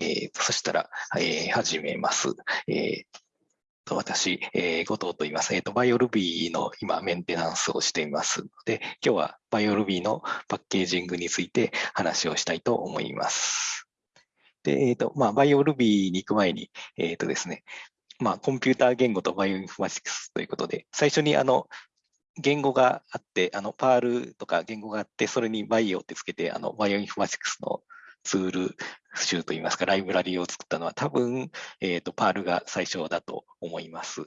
えー、そしたら、えー、始めます。えーと私、えー、後藤と言います。えっ、ー、と、 BioRuby の今メンテナンスをしていますので、今日は BioRuby のパッケージングについて話をしたいと思います。で、えっ、ー、と、まあ、 BioRuby に行く前に、えっ、とですね、まあ、コンピューター言語とバイオインフォマティクスということで、最初にあの、言語があって、あの、 Perl とか言語があって、それにバイオってつけて、あの、バイオインフォマティクスのツール集といいますか、ライブラリーを作ったのは多分、えっ、ー、と、パールが最初だと思います。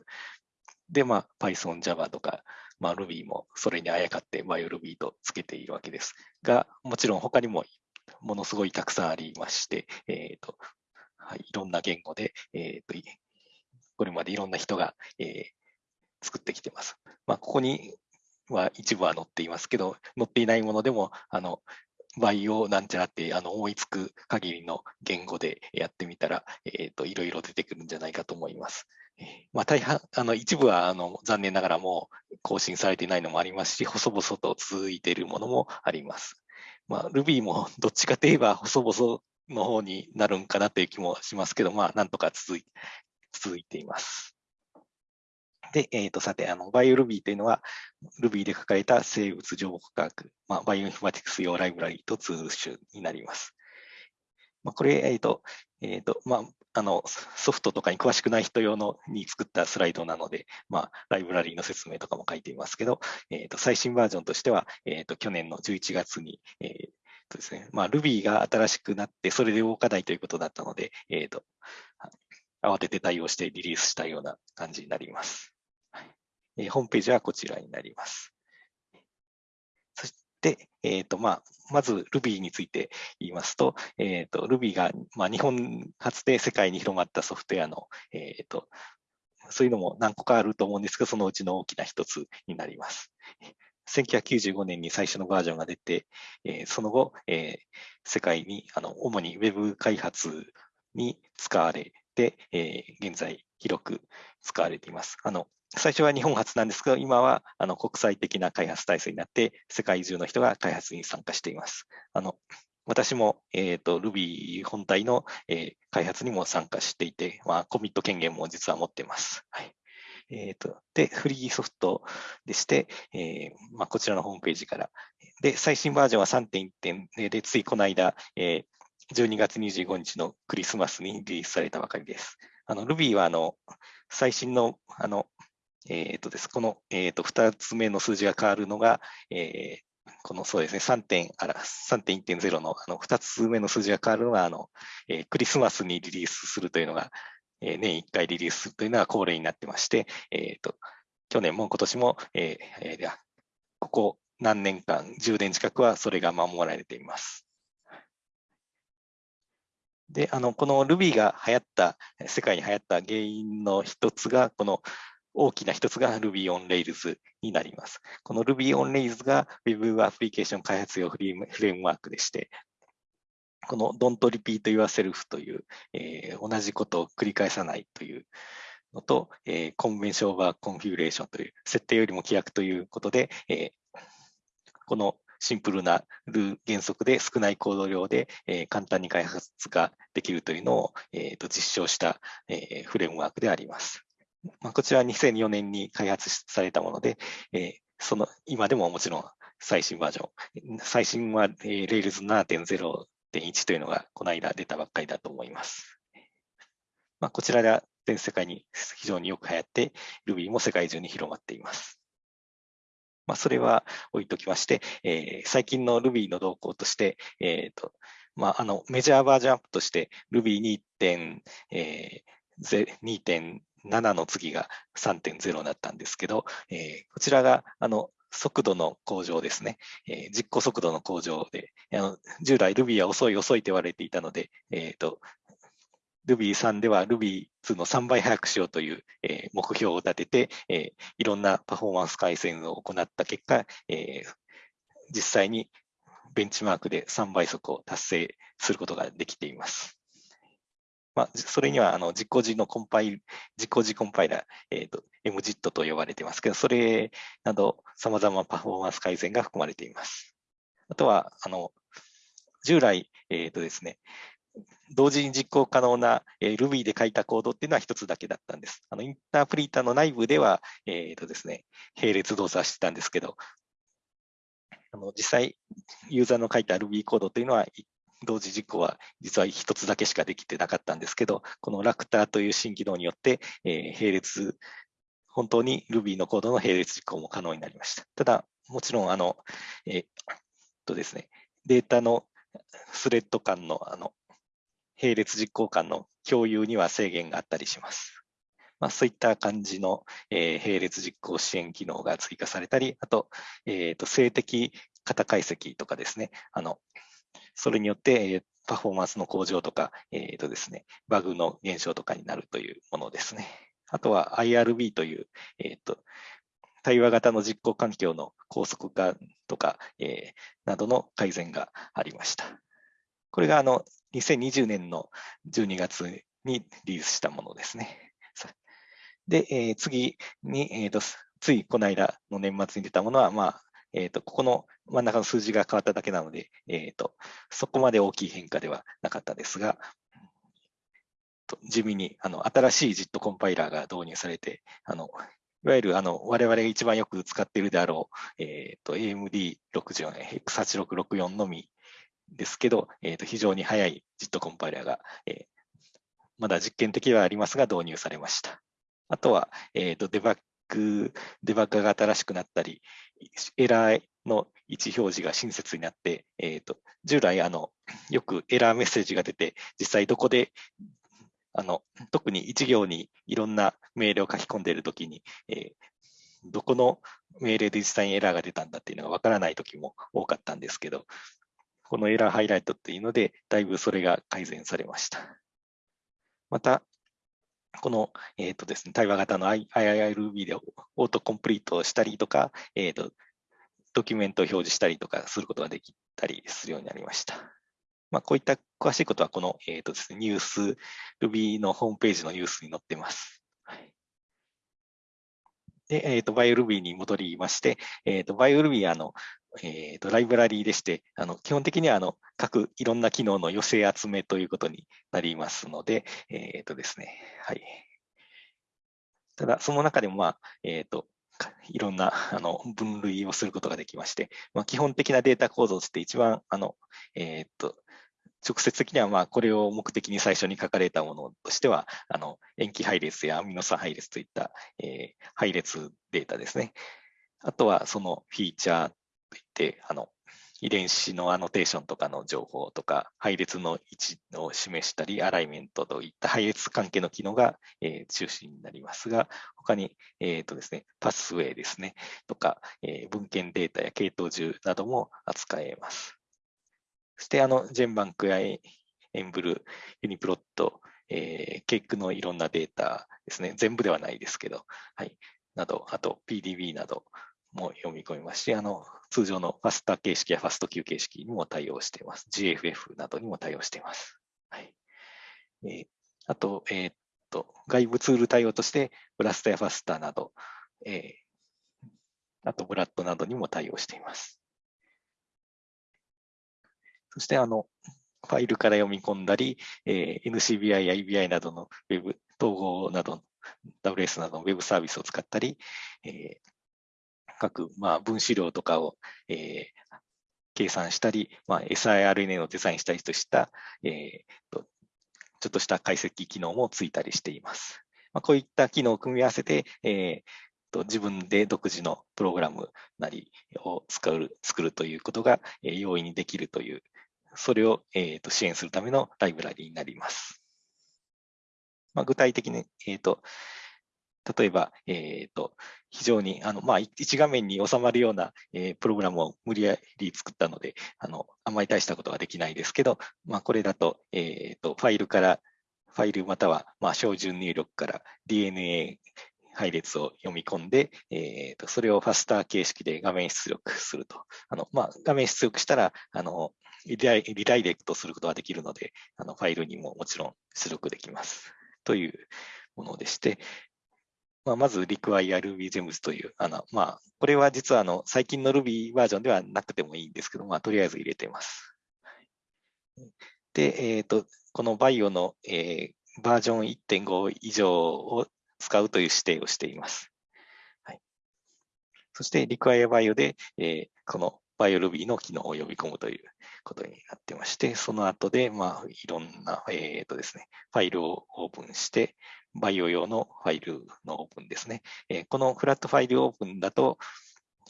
で、まあ、Python、Java とか、まあ、Ruby もそれにあやかって BioRuby とつけているわけです。が、もちろん他にもものすごいたくさんありまして、えっ、ー、と、はい、いろんな言語で、えっ、ー、と、これまでいろんな人が、えー、作ってきてます。まあ、ここには一部は載っていますけど、載っていないものでも、あの、バイオなんちゃらってあの思いつく限りの言語でやってみたら、えーと、いろいろ出てくるんじゃないかと思います。まあ、大半あの一部はあの残念ながらもう更新されていないのもありますし、細々と続いているものもあります。まあ、Ruby も どっちかといえば細々の方になるんかなという気もしますけど、まあ、なんとか続い続いています。で、えっ、ー、と、さて、あの、バイオ Ruby というのは、Ruby で書かれた生物情報科学、まあ、バイオインフォマティクス用ライブラリとツール集になります。まあ、これ、えっ、ー、と、えっ、ー、と、まあ、あの、ソフトとかに詳しくない人用のに作ったスライドなので、まあ、ライブラリーの説明とかも書いていますけど、えっ、と、最新バージョンとしては、えっ、と、去年の11月に、えーとですね、まあ、Ruby が新しくなって、それで動かないということだったので、えっ、と、慌てて対応してリリースしたような感じになります。えー、ホームページはこちらになります。そして、えーとまあ、まず Ruby について言いますと、えーと、Ruby が、まあ、日本初で世界に広がったソフトウェアの、えーと、そういうのも何個かあると思うんですが、そのうちの大きな一つになります。1995年に最初のバージョンが出て、えー、その後、えー、世界にあの主に Web 開発に使われて、えー、現在広く使われています。あの最初は日本初なんですけど、今はあの国際的な開発体制になって、世界中の人が開発に参加しています。あの私も、えーと、Ruby 本体の、えー、開発にも参加していて、まあ、コミット権限も実は持っています。はいえーと、で、フリーソフトでして、えーまあ、こちらのホームページから。で、最新バージョンは3.1.0で、ついこの間、えー、12月25日のクリスマスにリリースされたばかりです。あの Ruby はあの最新のあのえっ、ー、とです、この、えっ、ー、と、二つ目の数字が変わるのが、えー、このそうですね、3.1.0のあの2つ目の数字が変わるのは、あの、えー、クリスマスにリリースするというのが、えー、年1回リリースするというのが恒例になってまして、えっ、ー、と、去年も今年も、えー、えー、ここ何年間、10年近くはそれが守られています。で、あの、この Ruby が流行った、世界に流行った原因の一つが、この大きな一つが Ruby on Rails になります。この Ruby on Rails が Web アプリケーション開発用フレームワークでして、この Don't repeat yourself という、えー、同じことを繰り返さないというのと、えー、 Convention over Configuration という設定よりも規約ということで、えー、このシンプルなる原則で少ないコード量で、え、簡単に開発ができるというのを、えー、と実証した、え、フレームワークであります。まあ、こちらは2004年に開発されたもので、えー、その今でももちろん最新バージョン、最新は、えー、Rails 7.0.1というのがこの間出たばっかりだと思います。まあ、こちらでは全世界に非常によく流行って、Ruby も世界中に広まっています。まあ、それは置いときまして、えー、最近の Ruby の動向として、えーとまあ、あのメジャーバージョンアップとして Ruby2.0、えー、7の次が3.0だったんですけど、えー、こちらがあの速度の向上ですね、えー、実行速度の向上で、あの従来 Ruby は遅い遅いと言われていたので、えーと、Ruby3 では Ruby2 の3倍速くしようという、えー、目標を立てて、えー、いろんなパフォーマンス改善を行った結果、えー、実際にベンチマークで3倍速を達成することができています。まあ、それにはあの実行時のコンパイル、実行時コンパイラー、えーと、MJIT と呼ばれてますけど、それなど様々なパフォーマンス改善が含まれています。あとは、あの従来、えーとですね、同時に実行可能な、えー、Ruby で書いたコードっていうのは一つだけだったんです。あのインタープリーターの内部では、えーとですね、並列動作してたんですけど、あの実際、ユーザーの書いた Ruby コードというのは、同時実行は実は一つだけしかできてなかったんですけど、このラクターという新機能によって、え、並列、本当に Ruby のコードの並列実行も可能になりました。ただ、もちろん、あの、えー、とですね、データのスレッド間のあの並列実行間の共有には制限があったりします。まあ、そういった感じの、え、並列実行支援機能が追加されたり、あと、えーと、静的型解析とかですね、あのそれによって、パフォーマンスの向上とか、えーとですね、バグの減少とかになるというものですね。あとは IRB という、えーと、対話型の実行環境の高速化とか、えー、などの改善がありました。これがあの2020年の12月にリリースしたものですね。で、えー、次に、えーと、ついこの間の年末に出たものは、まあえーと、ここの真ん中の数字が変わっただけなので、えーと、そこまで大きい変化ではなかったですが、地味にあの新しい JIT コンパイラーが導入されて、あのいわゆるあの我々が一番よく使っているであろう、えー、と AMD64、X8664 のみですけど、えー、と非常に速い JIT コンパイラーが、えー、まだ実験的ではありますが導入されました。あとは、えーと、デバッグ、デバッグが新しくなったり、エラーの位置表示が親切になって、えーと、従来あの、よくエラーメッセージが出て、実際どこであの特に一行にいろんな命令を書き込んでいるときに、えー、どこの命令で実際にエラーが出たんだっていうのがわからないときも多かったんですけど、このエラーハイライトっていうので、だいぶそれが改善されました。また、この、えーとですね、対話型の IIRB でオートコンプリートしたりとか、えーと、ドキュメントを表示したりとかすることができたりするようになりました。まあ、こういった詳しいことは、この、えーとですね、ニュース、Ruby のホームページのニュースに載っています。で、えっ、ー、と、BioRuby に戻りまして、えっ、ー、と、BioRuby あの、えーと、ライブラリーでして、あの基本的にはあの各いろんな機能の寄せ集めということになりますので、えーとですねはい、ただ、その中でも、まあえーと、いろんなあの分類をすることができまして、まあ、基本的なデータ構造として一番あの、えーと、直接的にはまあこれを目的に最初に書かれたものとしては、あの塩基配列やアミノ酸配列といった、えー、配列データですね。あとはそのフィーチャーといって、あの、遺伝子のアノテーションとかの情報とか、配列の位置を示したり、アライメントといった配列関係の機能が、えー、中心になりますが、他に、えーとですね、パスウェイですね、とか、えー、文献データや系統樹なども扱えます。そして、あの、ジェンバンクやエンブル、ユニプロット、えー、ケークのいろんなデータですね、全部ではないですけど、はい、など、あと PDB など、も読み込みますし、あの通常のファスター形式やファスト Q 形式にも対応しています。GFF などにも対応しています。はいえー、あと、えー、っと、外部ツール対応として、ブラストやファスターなど、えー、あとブラッドなどにも対応しています。そして、あの、ファイルから読み込んだり、えー、NCBI や EBI などの Web 統合など、WS などの Web サービスを使ったり、えー、各、まあ、分子量とかを、えー、計算したり、まあ、siRNA をデザインしたりとした、えーと、ちょっとした解析機能もついたりしています。まあ、こういった機能を組み合わせて、えーと自分で独自のプログラムなりを使う作るということが、えー、容易にできるという、それを、えー、と支援するためのライブラリになります。まあ、具体的に、えーと例えば、えーと、非常にあの、まあ、一画面に収まるような、えー、プログラムを無理やり作ったので、あのあんまり大したことはできないですけど、まあ、これだと,、えーと、ファイルから、ファイルまたは、まあ、標準入力から DNA 配列を読み込んで、えーと、それをファスター形式で画面出力すると。あのまあ、画面出力したらあのリダイリダイレクトすることができるので、あのファイルにももちろん出力できます。というものでして、まあ、まず require RubyGems という、あの、まあ、これは実はあの、最近の Ruby バージョンではなくてもいいんですけど、まあ、とりあえず入れています。で、えーと、このバイオの、えー、バージョン1.5以上を使うという指定をしています。はい、そして、Require Bio で、えー、この BioRuby の機能を呼び込むということになってまして、その後で、まあ、いろんな、えっ、ー、とですね、ファイルをオープンして、バイオ用のファイルのオープンですね。え、このフラットファイルオープンだと、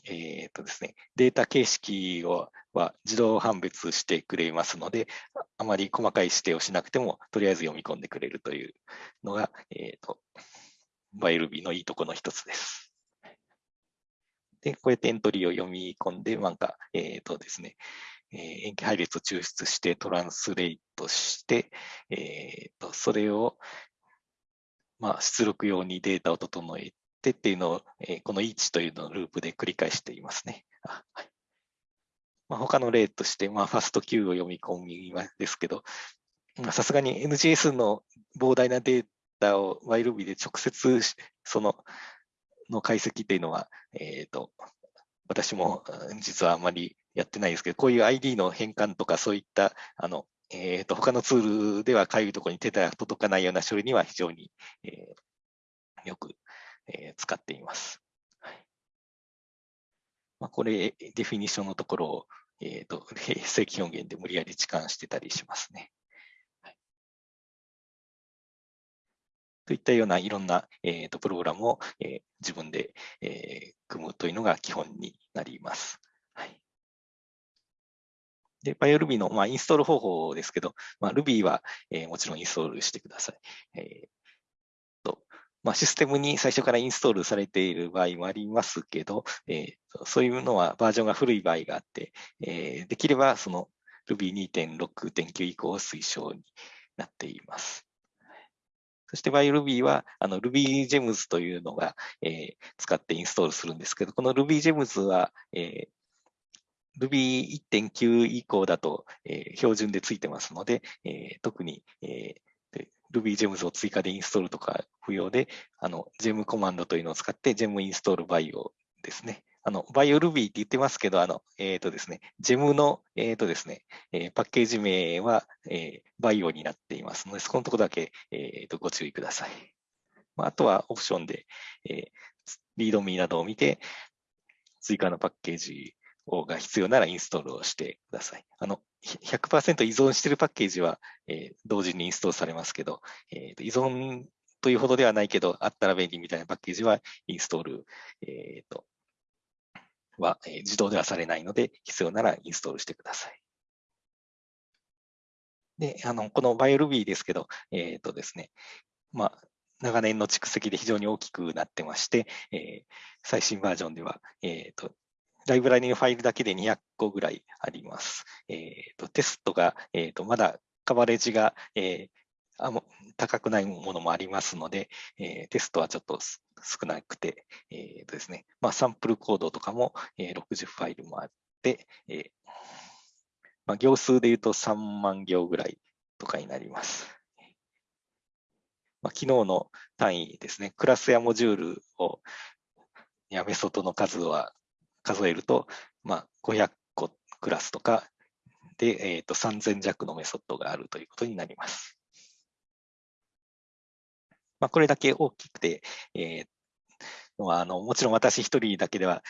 えっ、とですね、データ形式をは自動判別してくれますので、あまり細かい指定をしなくても、とりあえず読み込んでくれるというのが、えっ、と、バイルビーのいいとこの一つです。で、こうやってエントリーを読み込んで、なんか、えっ、とですね、えー、塩基配列を抽出してトランスレイトして、えー、とそれを、まあ、出力用にデータを整えてっていうのを、えー、この each というのをループで繰り返していますね。あはいまあ、他の例として、まあ、ファスト Q を読み込みですけど、さすがに NGS の膨大なデータを YRuby で直接そのの解析っていうのは、えーと、私も実はあまりやってないですけど、こういう ID の変換とかそういったあのえーと、他のツールではかゆいところに手が届かないような処理には非常に、えー、よく、えー、使っています。はいまあ、これ、デフィニッションのところを、えーと、正規表現で無理やり置換してたりしますね。はい、といったようないろんな、えーと、プログラムを、えー、自分で、えー、組むというのが基本になります。はいで、BioRuby の、まあ、インストール方法ですけど、まあ、Ruby は、えー、もちろんインストールしてください。えーとまあ、システムに最初からインストールされている場合もありますけど、えー、そういうのはバージョンが古い場合があって、えー、できればその Ruby2.6.9 以降を推奨になっています。そして ByRuby はあの RubyGems というのが、えー、使ってインストールするんですけど、この RubyGems は、えー、Ruby1.9 以降だと、えー、標準でついてますので、えー、特に、えー、RubyGems を追加でインストールとか不要で、あの、gem コマンドというのを使って gem インストール bio ですね。あの、BioRuby って言ってますけど、あの、えっ、ー、とですね、gem の、えっ、ー、とですね、えー、パッケージ名は、えー、bio になっていますので、そこのところだけ、えっ、ー、と、ご注意ください。まあ、あとはオプションで、えー、リードミーなどを見て、追加のパッケージが必要ならインストールをしてください。あの、100%依存しているパッケージは、えー、同時にインストールされますけど、えー、依存というほどではないけど、あったら便利みたいなパッケージはインストール、えーと、は、え、自動ではされないので、必要ならインストールしてください。で、あの、この BioRuby ですけど、えっ、ー、とですね、まあ、長年の蓄積で非常に大きくなってまして、えー、最新バージョンでは、えーと、ライブラリのファイルだけで200個ぐらいあります。えーと、テストが、えーと、まだカバレッジが、えー、あ高くないものもありますので、えー、テストはちょっと少なくて、えーとですねまあ、サンプルコードとかも、えー、60ファイルもあって、えーまあ、行数で言うと3万行ぐらいとかになります。まあ、昨日の単位ですね、クラスやモジュールをやメソッドの数は数えると、まあ、500個クラスとかで、えーと、3000弱のメソッドがあるということになります。まあ、これだけ大きくて、えー、あのもちろん私一人だけでは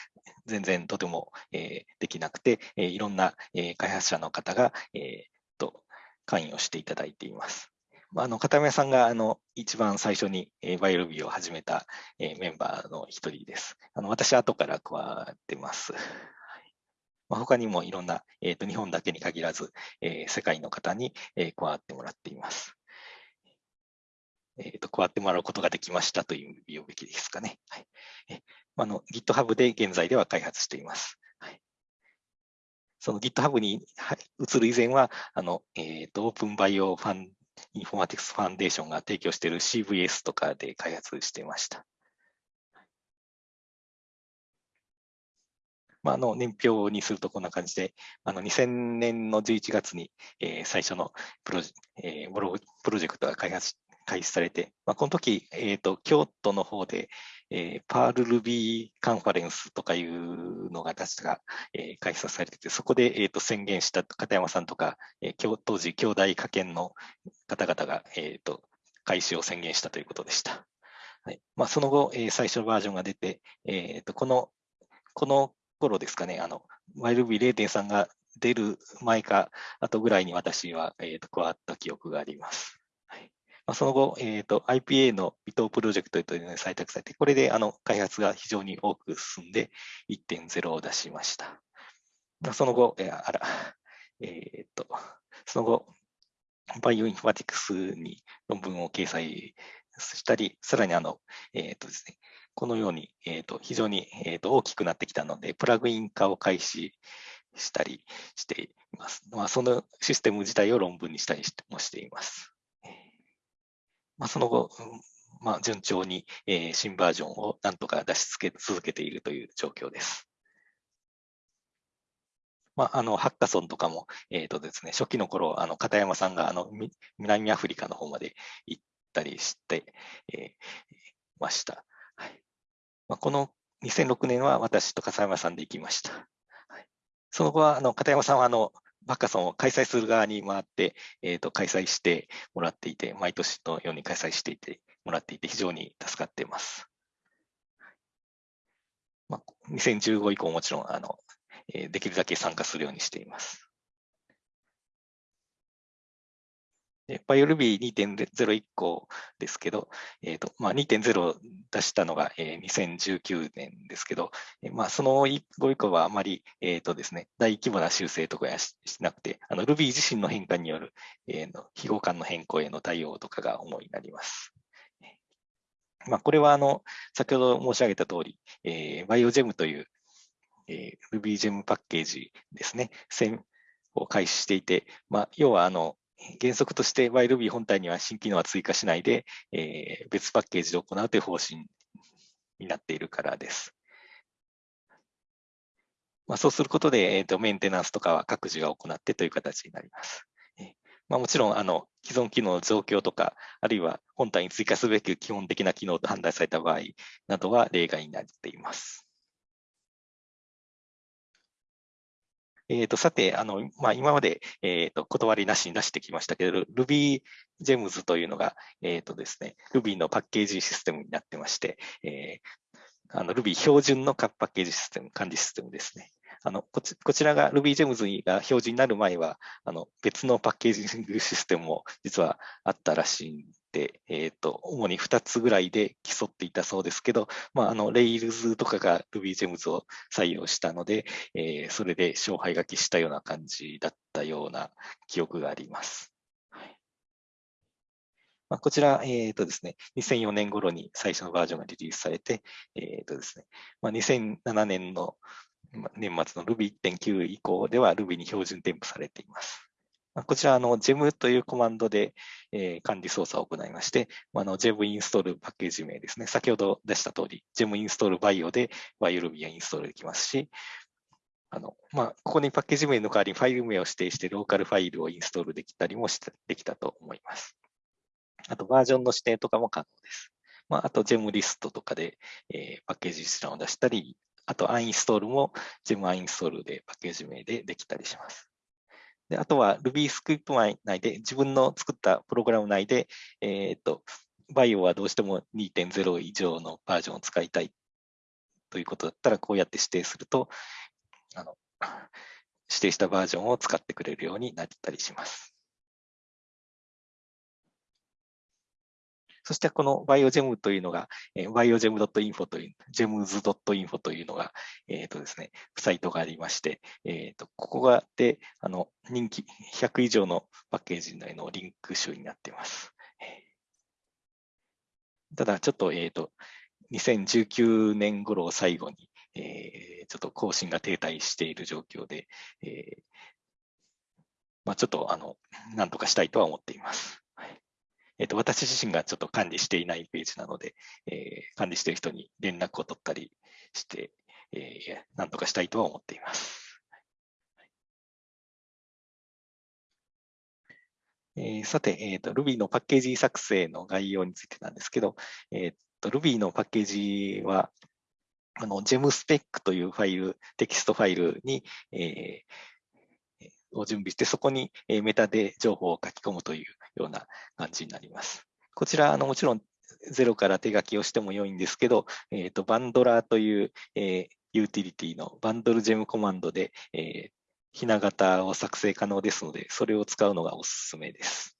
全然とても、えー、できなくて、えー、いろんな、えー、開発者の方が、えー、と関与していただいています。あの片山さんがあの一番最初に、え、 BioRuby を始めた、え、メンバーの一人です。あの私、後から加わってます。まあ、他にもいろんな、えーと、日本だけに限らず、えー、世界の方に、えー、加わってもらっています。えーと、加わってもらうことができましたという言うべきですかね。はいえあの GitHub で現在では開発しています。はい、その GitHub に移る以前は、あのえーと、オープンバイオファンインフォマティクスファンデーションが提供している CVS とかで開発していました。まあ、あの年表にするとこんな感じで、あの2000年の11月に、えー、最初のプロジ,、えー、プロジェクトが開発開始されて、まあ、この時、えーと、京都の方で、えー、パール Ruby カンファレンスとかいうのが確か、えー、開催されてて、そこで、えーと、宣言した片山さんとか、えー、当時、兄弟科研の方々が、えーと、開始を宣言したということでした。はいまあ、その後、えー、最初のバージョンが出て、えーと、このこの頃ですかね、あの YLB0.3 が出る前か後ぐらいに私は、えーと加わった記憶があります。まあ、その後、えーと、IPA の微糖プロジェクトというのに採択されて、これであの開発が非常に多く進んで1.0を出しました。まあ、その後、えー、あら、えー、と、その後、バイオインフォマティクスに論文を掲載したり、さらにあの、えーとですね、このように、えーと、非常に、えーと大きくなってきたので、プラグイン化を開始したりしています。まあ、そのシステム自体を論文にしたりもしています。まあ、その後、まあ、順調に、えー、新バージョンをなんとか出し続けているという状況です。まあ、あのハッカソンとかも、えーとですね、初期の頃あの片山さんがあの南アフリカの方まで行ったりして、えー、ました。はいまあ、この2006年は私と笠山さんで行きました。はい、その後はあの片山さんはあのバッカソンを開催する側に回って、えーと、開催してもらっていて、毎年のように開催していてもらっていて、非常に助かっています。まあ、2015以降もちろんあの、えー、できるだけ参加するようにしています。 BioRuby 2.0以降ですけど、えーとまあ、2.0を出したのが、えー、2019年ですけど、えー、まあ、その後以降はあまり、えーとですね、大規模な修正とかやしなくて、あの Ruby 自身の変化による、えー、の非互換の変更への対応とかが主になります。まあ、これはあの先ほど申し上げた通り、えー、BioGem という、えー、RubyGem パッケージですね、を開始していて、まあ、要はあの原則として YRuby 本体には新機能は追加しないで、えー、別パッケージで行うという方針になっているからです。まあ、そうすることで、えーと、メンテナンスとかは各自が行ってという形になります。まあ、もちろんあの既存機能の増強とか、あるいは本体に追加すべき基本的な機能と判断された場合などは例外になっています。えー、とさて、あのまあ、今まで、えー、と断りなしに出してきましたけど、RubyGems というのが、えーとですね、Ruby のパッケージシステムになってまして、えー、あの Ruby 標準のパッケージシステム、管理システムですね。あのこちこちらが RubyGems が標準になる前は、あの別のパッケージシステムも実はあったらしいんで、えーと、主に2つぐらいで競っていたそうですけど、まあ、あの Rails とかが RubyGems を採用したので、えー、それで勝敗が期したような感じだったような記憶があります。まあ、こちら、えーとですね、2004年頃に最初のバージョンがリリースされて、えーとですねまあ、2007年の年末の Ruby1.9 以降では Ruby に標準添付されています。こちら、の、gem というコマンドで、えー、管理操作を行いまして、あの、gem インストールパッケージ名ですね。先ほど出した通り、gem インストール bio で YRuby がインストールできますし、あの、まあ、ここにパッケージ名の代わりにファイル名を指定してローカルファイルをインストールできたりもしてできたと思います。あと、バージョンの指定とかも可能です。まあ、あと、gem リストとかで、えー、パッケージ一覧を出したり、あと、アンインストールも gem アンインストールでパッケージ名でできたりします。であとは Ruby スクリプト内で、自分の作ったプログラム内で、えっ、と、バイオはどうしても2.0以上のバージョンを使いたいということだったら、こうやって指定すると、あの指定したバージョンを使ってくれるようになったりします。そしてこの BioGem というのが、biogem.info という、gems.info というのが、えっ、ー、とですね、サイトがありまして、えっ、ー、と、ここがで、あの、人気100以上のパッケージ内のリンク集になっています。ただ、ちょっと、えっ、ー、と、2019年頃を最後に、えー、ちょっと更新が停滞している状況で、えーまあ、ちょっとあの、なんとかしたいとは思っています。えっ、と、私自身がちょっと管理していないページなので、えー、管理している人に連絡を取ったりして、えー、なんとかしたいとは思っています。えー、さて、えーと、Ruby のパッケージ作成の概要についてなんですけど、えーと Ruby のパッケージは、あの、gemspec というファイル、テキストファイルに、えー、を準備して、そこにメタで情報を書き込むというような感じになります。こちら、あのもちろんゼロから手書きをしても良いんですけど、えーと、バンドラーという、えー、ユーティリティのバンドルジェムコマンドで、えー、ひな型を作成可能ですので、それを使うのがおすすめです。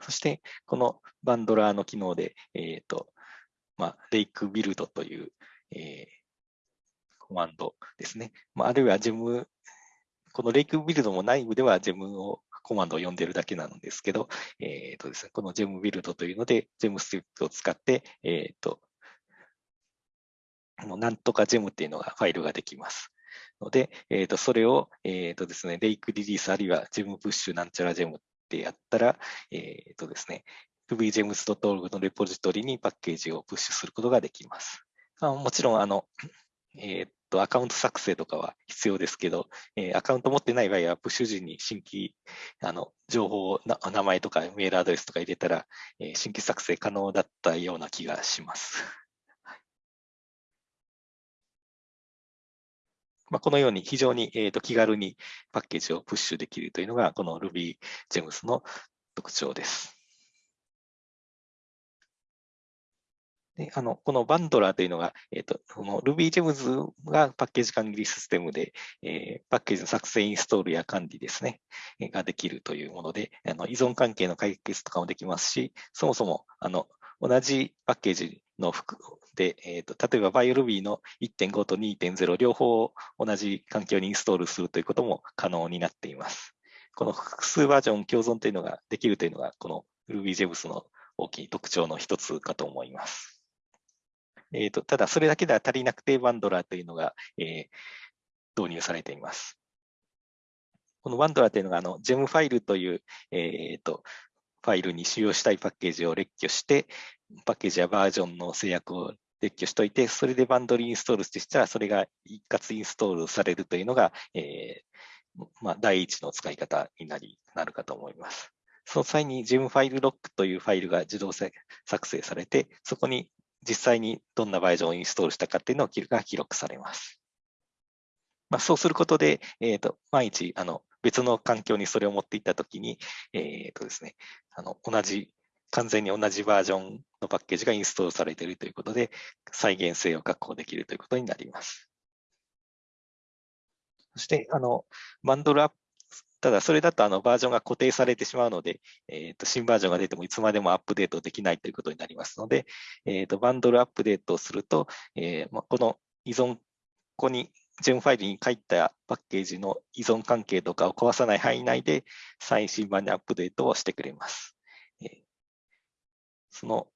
そして、このバンドラーの機能で、え、ー、と、まあ、レイクビルドという、えー、コマンドですね。まあ、あるいはジェム、このレイクビルドも内部ではジェムをコマンドを呼んでるだけなんですけど、えっ、ー、とですね、このジェムビルドというので、ジェムスクリプトを使って、えっ、ー、と、なんとかジェムっていうのがファイルができます。ので、えっ、ー、と、それを、えっ、とですね、レイクリリースあるいはジェムプッシュなんちゃらジェムってやったら、えっ、とですね、rubygems.org のレポジトリにパッケージをプッシュすることができます。あもちろん、あの、えっ、と、アカウント作成とかは必要ですけど、えー、アカウント持ってない場合は、プッシュ時に新規、あの、情報を名前とかメールアドレスとか入れたら、えー、新規作成可能だったような気がします。まあ、このように非常に、え、と気軽にパッケージをプッシュできるというのが、この RubyGems の特徴です。であのこのバンドラーというのが、えーと、この RubyGems がパッケージ管理システムで、えー、パッケージの作成、インストールや管理ですね、えー、ができるというもので、あの依存関係の解決とかもできますし、そもそもあの同じパッケージの服で、えーと、例えば BioRuby の1.5と2.0両方同じ環境にインストールするということも可能になっています。この複数バージョン共存というのができるというのが、この RubyGems の大きい特徴の一つかと思います。えーと、ただ、それだけでは足りなくて、バンドラーというのが、えー、導入されています。このバンドラーというのが、あの、ジェムファイルという、えーと、ファイルに使用したいパッケージを列挙して、パッケージやバージョンの制約を列挙しておいて、それでバンドルインストールしたら、それが一括インストールされるというのが、えーまあ、第一の使い方になりなるかと思います。その際に GEM ファイルロックというファイルが自動作成されて、そこに実際にどんなバージョンをインストールしたかっていうのが記録されます。まあ、そうすることで、えーと、毎日あの別の環境にそれを持っていったときに、えーとですね、あの同じ、完全に同じバージョンのパッケージがインストールされているということで、再現性を確保できるということになります。そして、あの、バンドルアップただ、それだとあのバージョンが固定されてしまうので、えー、と新バージョンが出てもいつまでもアップデートできないということになりますので、えー、とバンドルアップデートをすると、えー、まこの依存、ここにジェムファイルに書いたパッケージの依存関係とかを壊さない範囲内で最新版にアップデートをしてくれます。その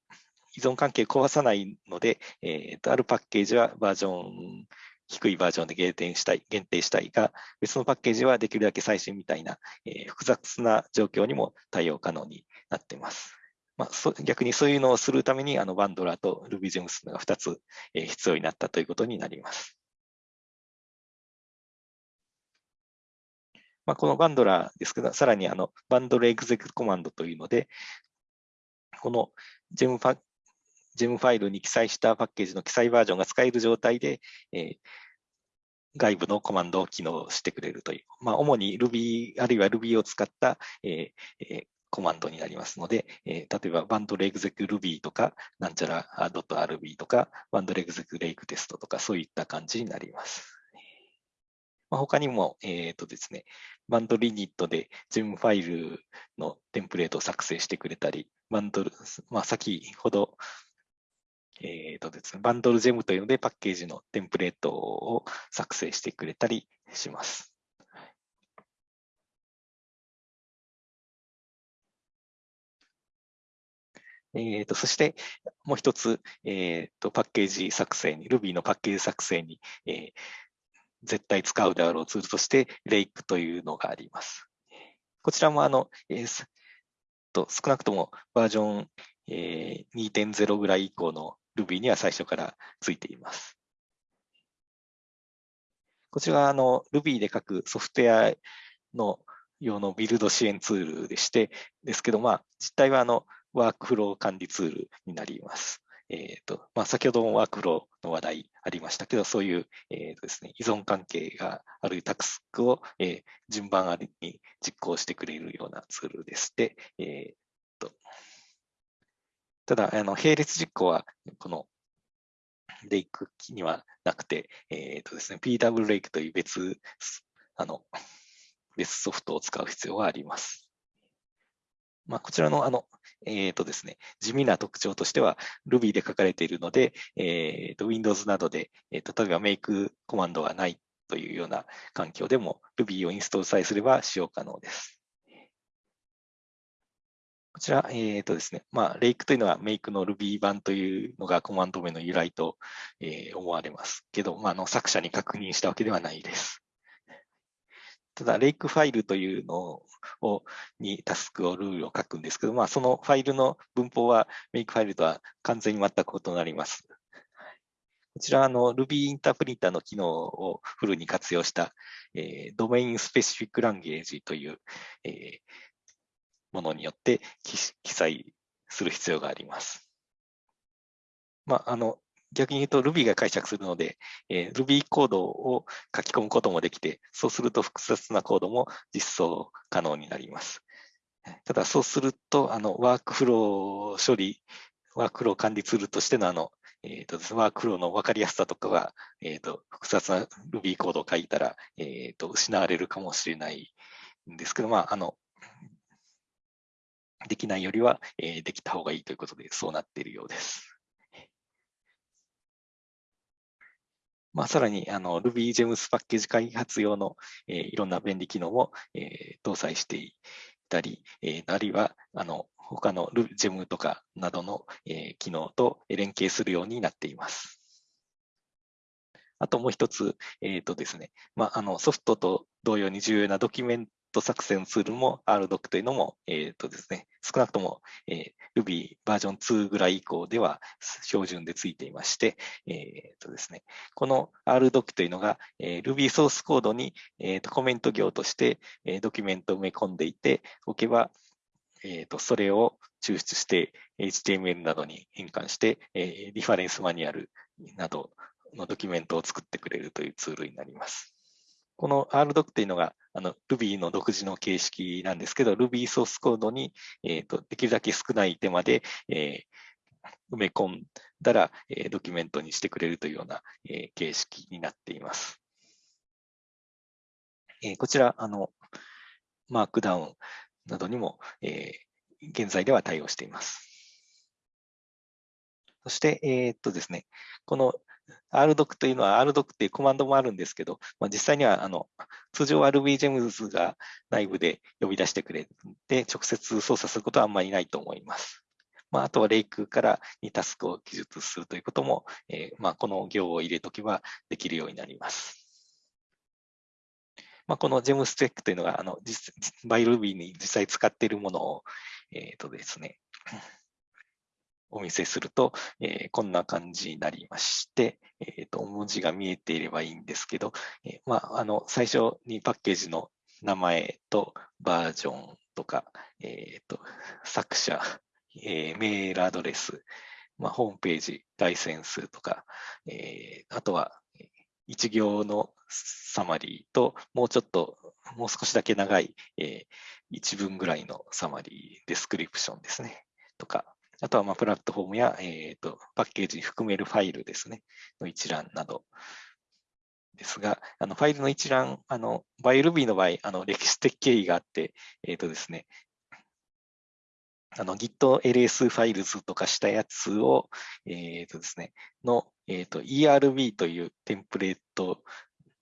依存関係を壊さないので、えー、とあるパッケージはバージョン低いバージョンで限定したい、限定したいが、別のパッケージはできるだけ最新みたいな、えー、複雑な状況にも対応可能になっています。まあ、そ逆にそういうのをするために、あのバンドラーと RubyGems が2つ、えー、必要になったということになります。まあ、このバンドラーですけど、さらにあのバンドルエグゼクコマンドというので、このジェムファジェムファイルに記載したパッケージの記載バージョンが使える状態で、え、外部のコマンドを機能してくれるという、まあ、主に Ruby あるいは Ruby を使った、えー、コマンドになりますので、え、例えばバンドレグゼク Ruby とか、なんちゃら .rb とか、バンドレグゼクレイクテストとか、そういった感じになります。まあ、他にも、えっ、ー、とですね、バンドリニットで GEM ファイルのテンプレートを作成してくれたり、バンドル、まあ、先ほどえーとですね、バンドルジェムというのでパッケージのテンプレートを作成してくれたりします。えーと、そしてもう一つ、えーと、パッケージ作成に、Ruby のパッケージ作成に、えー、絶対使うであろうツールとして、Rake というのがあります。こちらもあの、えー、と少なくともバージョン、えー、2.0ぐらい以降の Ruby には最初からついています。こちらはあの Ruby で書くソフトウェアの用のビルド支援ツールでして、ですけど、まあ、実態はあのワークフロー管理ツールになります。えーとまあ、先ほどもワークフローの話題ありましたけど、そういう、えーとですね、依存関係があるタスクを、えー、順番ありに実行してくれるようなツールでして、えーと、ただあの、並列実行はこのレイクにはなくて、えーとですね、PW レイクという別あの別ソフトを使う必要があります。まあ、こちらのあのえーとですね、地味な特徴としては Ruby で書かれているので、えーと Windows などで、えーと例えば make コマンドがないというような環境でも Ruby をインストールさえすれば使用可能です。こちら、えーとですね、まあ、Lake というのは Make の Ruby 版というのがコマンド名の由来と、えー、思われますけど、まあ、あの作者に確認したわけではないです。ただ、レイクファイルというのをにタスクをルールを書くんですけど、まあ、そのファイルの文法はメイクファイルとは完全に全く異なります。こちらあの Ruby インタープリンターの機能をフルに活用した、えー、ドメインスペシフィックランゲージという、えー、ものによって記載する必要があります。まあ、あの逆に言うと Ruby が解釈するので、えー、Ruby コードを書き込むこともできて、そうすると複雑なコードも実装可能になります。ただそうすると、あのワークフロー処理、ワークフロー管理ツールとしてのあの、えーと、ワークフローの分かりやすさとかが、えーと、複雑な Ruby コードを書いたら、えーと、失われるかもしれないんですけど、まあ、あのできないよりは、えー、できた方がいいということで、そうなっているようです。まあ、さらにあの RubyGems パッケージ開発用の、えー、いろんな便利機能も、えー、搭載していたり、えー、あるいはあの他の Gem とかなどの、えー、機能と連携するようになっています。あともう一つ、えーとですねまあ、あのソフトと同様に重要なドキュメント作成ツールも RDoc というのも、えーとですね、少なくとも、えー、Ruby バージョン2ぐらい以降では標準でついていまして、えーとですね、この RDoc というのが、えー、Ruby ソースコードに、えーとコメント行として、えー、ドキュメントを埋め込んでいておけば、えーと、それを抽出して HTML などに変換して、えー、リファレンスマニュアルなどのドキュメントを作ってくれるというツールになります。この RDoc というのがあの Ruby の独自の形式なんですけど、Ruby ソースコードに、えーと、できるだけ少ない手間で、えー、埋め込んだら、えー、ドキュメントにしてくれるというような、えー、形式になっています。えー、こちら、あの、マークダウンなどにも、えー、現在では対応しています。そして、えー、っとですね、この RDoc というのは RDoc っていうコマンドもあるんですけど、まあ、実際にはあの通常 RBGEMS が内部で呼び出してくれて、直接操作することはあんまりないと思います。まあ、あとはレイクからにタスクを記述するということも、えー、まあ、この行を入れとけばできるようになります。まあ、この GEMSTEC というのが、あの、実、バイ Ruby に実際使っているものを、えっ、ー、とですね、お見せすると、えー、こんな感じになりまして、えーと、文字が見えていればいいんですけど、えー、まあ、あの最初にパッケージの名前とバージョンとか、えーと、作者、えー、メールアドレス、まあ、ホームページ、ライセンスとか、えー、あとは一行のサマリーと、もうちょっと、もう少しだけ長い、えー、一文ぐらいのサマリー、デスクリプションですね、とか、あとはまあプラットフォームや、えーと、パッケージに含めるファイルですね、の一覧など。ですが、あのファイルの一覧、あのバイ Ruby の場合、あの歴史的経緯があって、え、ー、とですね、あの Git ls ファイルズとかしたやつを、えっ、ー、とですね、の、え、ー、と ERB というテンプレート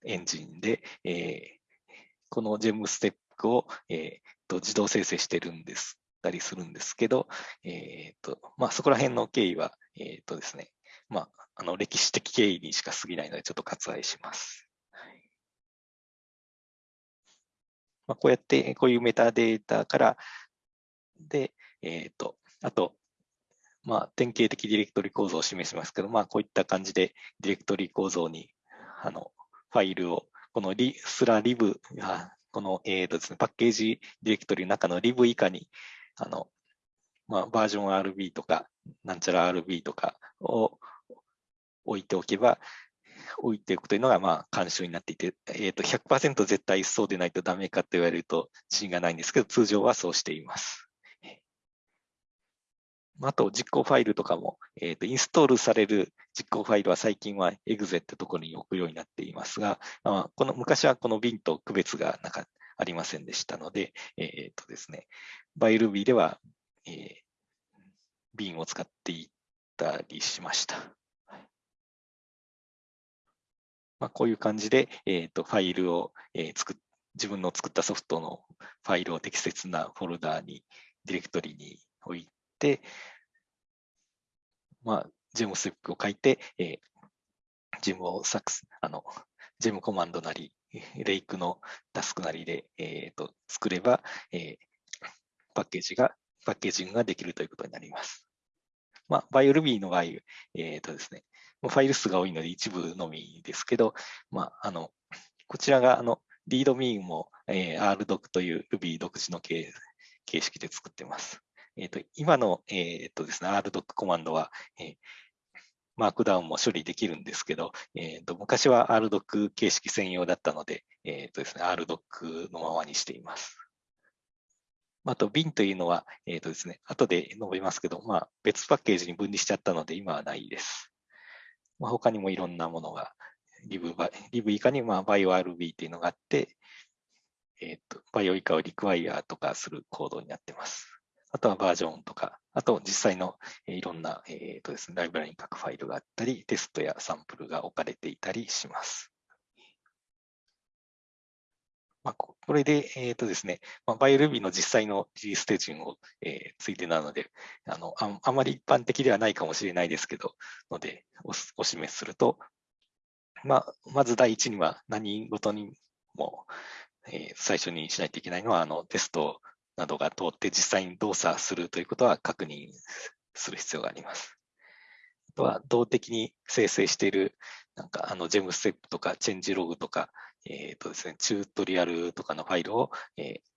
エンジンで、えー、この GEM ステップを、えー、と自動生成してるんです。たりするんですけど、えっ、ー、と、まあ、そこら辺の経緯は、えっ、ー、とですね、まあ、あの、歴史的経緯にしか過ぎないので、ちょっと割愛します。まあ、こうやって、こういうメタデータから、で、えっ、ー、と、あと、まあ、典型的ディレクトリ構造を示しますけど、まあ、こういった感じでディレクトリ構造に、あの、ファイルを、このリスラリブ、この、えーとですね、パッケージディレクトリの中のリブ以下に、あの、まあ、バージョン RB とか、なんちゃら RB とかを置いておけば、置いておくというのが、まあ、慣習になっていて、えっ、ー、と、100%絶対そうでないとダメかと言われると自信がないんですけど、通常はそうしています。あと、実行ファイルとかも、えっ、ー、と、インストールされる実行ファイルは最近は exe ってところに置くようになっていますが、まあ、この昔はこの bin と区別がなかったありませんでしたので、えっ、とですね、ByRuby では、えー、bin を使っていったりしました。まあ、こういう感じで、えっ、と、ファイルを、えー、作っ自分の作ったソフトのファイルを適切なフォルダーに、ディレクトリに置いて、まあ、ジェムステップを書いて、えー、ジェムをサクス、あの、ジェムコマンドなり、レイクのタスクなりで、えーと、作れば、えー、パッケージが、パッケージングができるということになります。まあ、BioRuby の場合、えーとですね、ファイル数が多いので一部のみですけど、まあ、あの、こちらが、あの、リードミーも、えー、RDoc という Ruby 独自の形式で作っています。え、ー、と、今の、え、ー、とですね、RDoc コマンドは、えー、マークダウンも処理できるんですけど、えーと、昔は RDoc 形式専用だったので、えーとですね、RDoc のままにしています。あと、bin というのは、えっ、ー、とですね、後で述べますけど、まあ、別パッケージに分離しちゃったので、今はないです。まあ、他にもいろんなものが、リブリブ以下に、まあ、BioRB というのがあって、えっ、ー、と、バイオ以下をリクワイアとかするコードになっています。あとはバージョンとか、あと実際のいろんな、えーとですね、ライブラリに書くファイルがあったり、テストやサンプルが置かれていたりします。まあ、これで、えっ、ー、とですね、まあ、 BioRuby の実際のリリース手順を、えー、ついてなのであのあ、あまり一般的ではないかもしれないですけど、のでお、お示しすると、まあ、まず第一には何事にも、えー、最初にしないといけないのは、あのテストをなどが通って実際に動作するということは確認する必要があります。あとは動的に生成しているなんかあのジェムステップとかチェンジログとかえっ、ー、とですね、チュートリアルとかのファイルを、えー、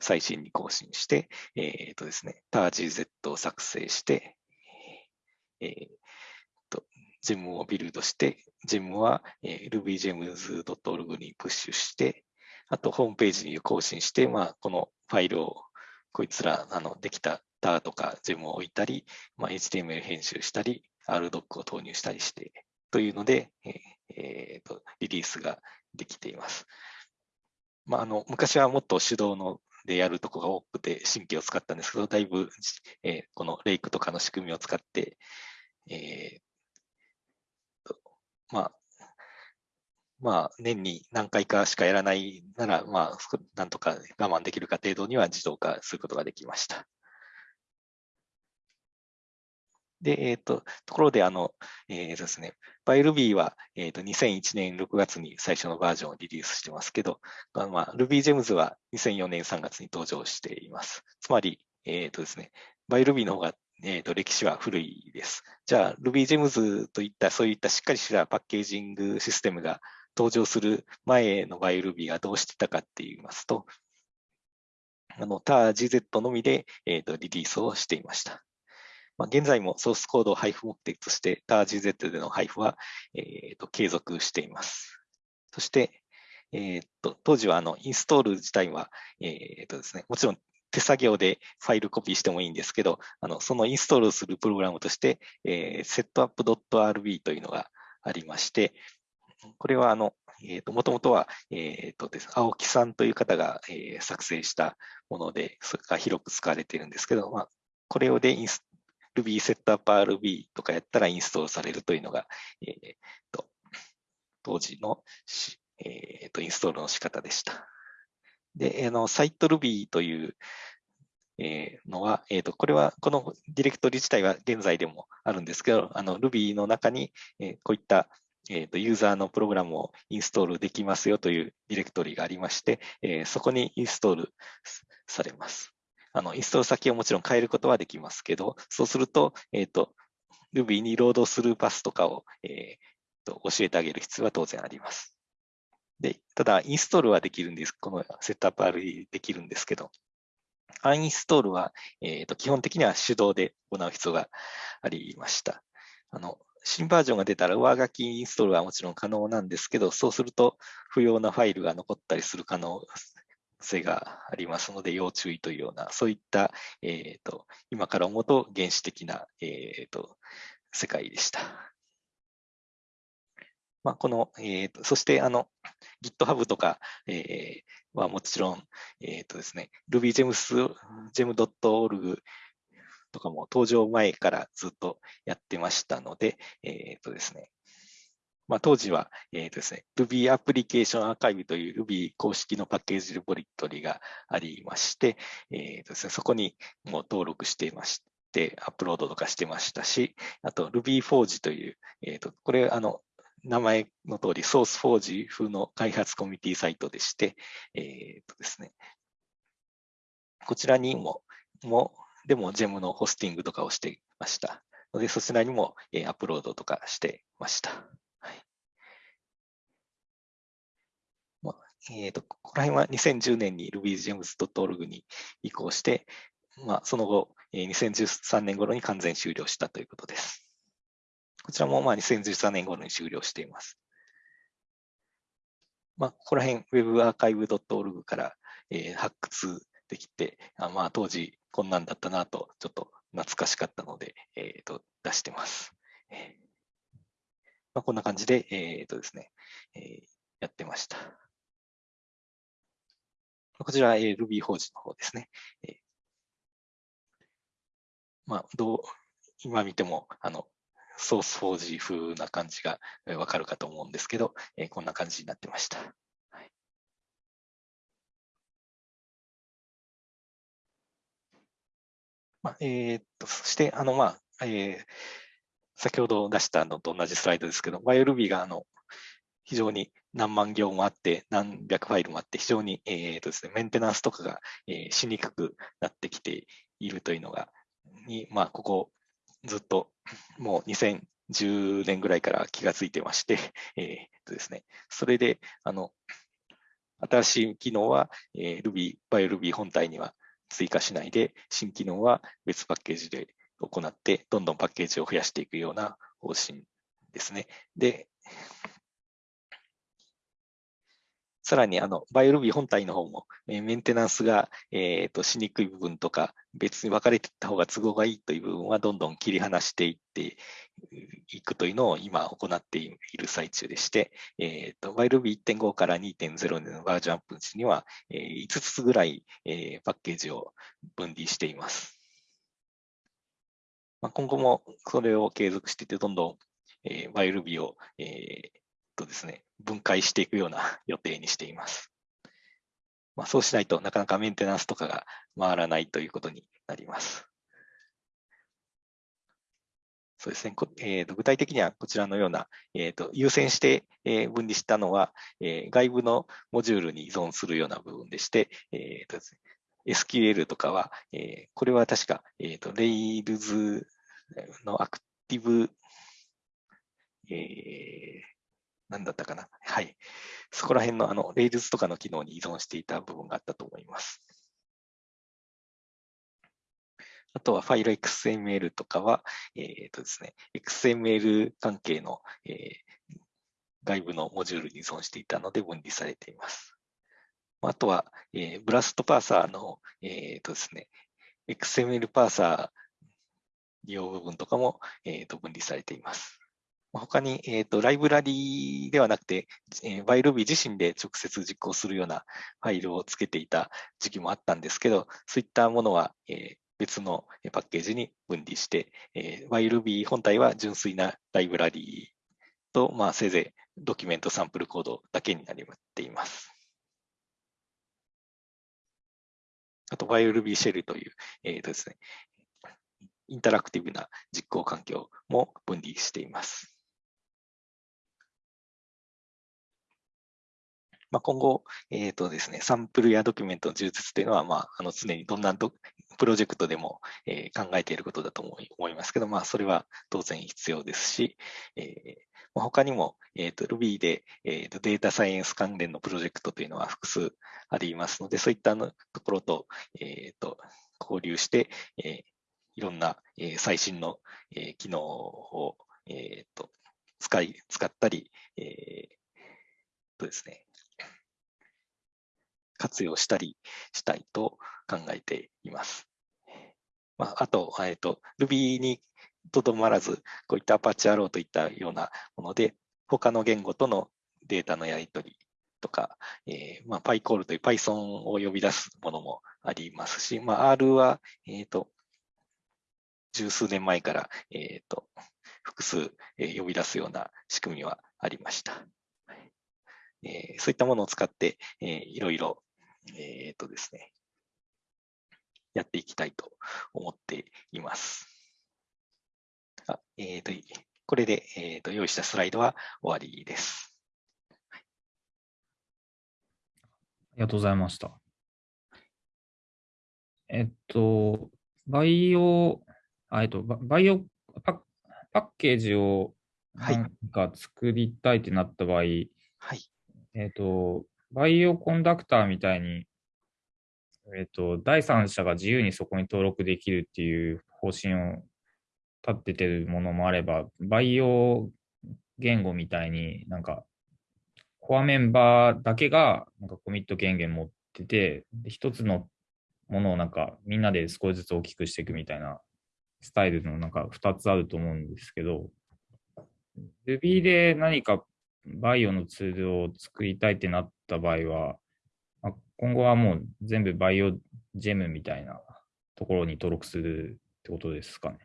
最新に更新して、えっ、ー、とですね、TARGZ を作成して、えー、と、ジェムをビルドして、ジェムは、えー、rubygems.org にプッシュして、あと、ホームページに更新して、まあ、このファイルを、こいつら、あの、できた TAR とか GEM を置いたり、まあ、HTML 編集したり、RDoc を投入したりして、というので、えーとリリースができています。まあ、あの昔はもっと手動のでやるとこが多くて神経を使ったんですけど、だいぶ、えー、このレイクとかの仕組みを使って、えー、まあ、まあ、年に何回かしかやらないなら、まあ、なんとか我慢できるか程度には自動化することができました。で、えっ、ー、と、ところで、あの、えー、ですね、ByRuby は、えっ、ー、と、2001年6月に最初のバージョンをリリースしてますけど、まあ、RubyGems は2004年3月に登場しています。つまり、えっ、とですね、ByRuby の方が、えっ、と、歴史は古いです。じゃあ、RubyGems といった、そういったしっかりしたパッケージングシステムが登場する前の ByRuby がどうしてたかって言いますと、あの、TARGZ のみで、えっ、と、リリースをしていました。まあ、現在もソースコードを配布目的として TARGZ での配布は、えーと、継続しています。そして、えーと、当時はあのインストール自体は、えーとですね、もちろん手作業でファイルコピーしてもいいんですけど、あのそのインストールするプログラムとして、えー、setup.rb というのがありまして、これはあの、えーと、もともとは、えーとです、青木さんという方が、えー、作成したもので、それが広く使われているんですけど、まあ、これをでインス Ruby setup.rb とかやったらインストールされるというのが、えー、と当時の、えー、とインストールの仕方でした。で、あのサイト Ruby というえのは、えー、とこれはこのディレクトリ自体は現在でもあるんですけど、あの Ruby の中に、えこういった、えー、とユーザーのプログラムをインストールできますよというディレクトリがありまして、えそこにインストールされます。あの、インストール先をもちろん変えることはできますけど、そうすると、えっ、と、Ruby にロードするパスとかを、えー、と教えてあげる必要は当然あります。で、ただ、インストールはできるんです。このセットアップ R できるんですけど、アンインストールは、えーと、基本的には手動で行う必要がありました。あの新バージョンが出たら上書きインストールはもちろん可能なんですけど、そうすると不要なファイルが残ったりする可能性がありますので、要注意というような、そういった、えーと、今から思うと原始的な、えーと、世界でした。まあ、この、えーと、そしてあの GitHub とか、えー、はもちろん、えーとですね、RubyGems.org とかも登場前からずっとやってましたので、えっ、ー、とですね、まあ、当時は、えーとですね、Ruby アプリケーションアーカイブという Ruby 公式のパッケージレポリトリがありまして、えーとですね、そこにもう登録していまして、アップロードとかしてましたし、あと RubyForge という、えーと、これ、あの、名前の通り、ソースフォージ風の開発コミュニティサイトでして、えーとですね、こちらにも、もでも GEM のホスティングとかをしていましたので、そちらにも、えアップロードとかしてました。はいまあえーと、ここら辺は2010年に RubyGems.org に移行して、まあ、その後、え2013年頃に完全終了したということです。こちらもまあ2013年頃に終了しています。まあ、ここら辺 webarchive.org から、えー、発掘できて、あまあ、当時こんなんだったなと、ちょっと懐かしかったので、えー、と出してます。えーまあ、こんな感じで、えーとですねえー、やってました。こちら、えー、Ruby 法人の方ですね。えーまあ、どう今見てもあのソースフォージ風な感じがわかるかと思うんですけど、えー、こんな感じになってました。えー、っと、そして、あの、まあ、えー、先ほど出したのと同じスライドですけど、YLB があの非常に何万行もあって、何百ファイルもあって、非常に、えーとですね、メンテナンスとかが、えー、しにくくなってきているというのが、にまあ、ここずっともう2010年ぐらいから気がついてまして、えーとですね、それで、あの、新しい機能は、えー、Ruby、BioRuby 本体には追加しないで、新機能は別パッケージで行って、どんどんパッケージを増やしていくような方針ですね。で、さらにあの、 BioRuby 本体の方も、えメンテナンスが、えーと、しにくい部分とか、別に分かれていった方が都合がいいという部分はどんどん切り離していっていくというのを今行っている最中でして、えーと、 BioRuby 1.5から2.0のバージョンアップ時には、えー、5つぐらい、えー、パッケージを分離しています。まあ、今後もそれを継続していて、どんどん、えー、 BioRuby を、えーとですね、分解していくような 予定にしています。まあ、そうしないとなかなかメンテナンスとかが回らないということになります。そうですね、えーと、具体的にはこちらのような、えーと、優先して、え、分離したのは、えー、外部のモジュールに依存するような部分でして、えーとですね、SQL とかは、えー、これは確か、えーと、Rails のアクティブ、えー、何だったかな。はい。そこら辺のあの、Rails とかの機能に依存していた部分があったと思います。あとはファイル XML とかは、えっ、ー、とですね、XML 関係の、えー、外部のモジュールに依存していたので分離されています。あとは、えー、ブラストパーサーの、えっ、ー、とですね、XML パーサー利用部分とかも、えー、と分離されています。他に、えーと、ライブラリではなくて、えー、バイルビー自身で直接実行するようなファイルをつけていた時期もあったんですけど、そういったものは、えー、別のパッケージに分離して、えー、イルビー本体は純粋なライブラリと、まあ、せいぜいドキュメントサンプルコードだけになっています。あと、イルビーシェルという、えーとですね、インタラクティブな実行環境も分離しています。まあ、今後、えーとですね、サンプルやドキュメントの充実というのは、まあ、あの常にどんなプロジェクトでも、えー、考えていることだと思いますけど、まあ、それは当然必要ですし、えー他にも、えーと、Ruby で、えーと、データサイエンス関連のプロジェクトというのは複数ありますので、そういったところと,、えーと、交流して、えー、いろんな、えー、最新の、えー、機能を、えー、と使い使ったり、えーとですね、活用したりしたいと考えています。まあ、あと、えっ、ー、と、Ruby にとどまらず、こういった Apache Arrow といったようなもので、他の言語とのデータのやり取りとか、えーまあ、PyCall という Python を呼び出すものもありますし、まあ、R は、えっ、ー、と、十数年前から、えっ、ー、と、複数、呼び出すような仕組みはありました。そういったものを使って、いろいろ、えっ、とですね、やっていきたいと思っています。あえーと、これで、えーと、用意したスライドは終わりです。ありがとうございました。えっと、バイオ、えっと、バイオパパッケージをなんか作りたいってなった場合、はい、えっと、バイオコンダクターみたいにえっ、と、第三者が自由にそこに登録できるっていう方針を立っててるものもあれば、培養言語みたいになんか、コアメンバーだけがなんかコミット権限持ってて、一つのものをなんかみんなで少しずつ大きくしていくみたいなスタイルのなんか2つあると思うんですけど、Ruby で何かバイオのツールを作りたいってなった場合は、今後はもう全部バイオジェムみたいなところに登録するってことですかね。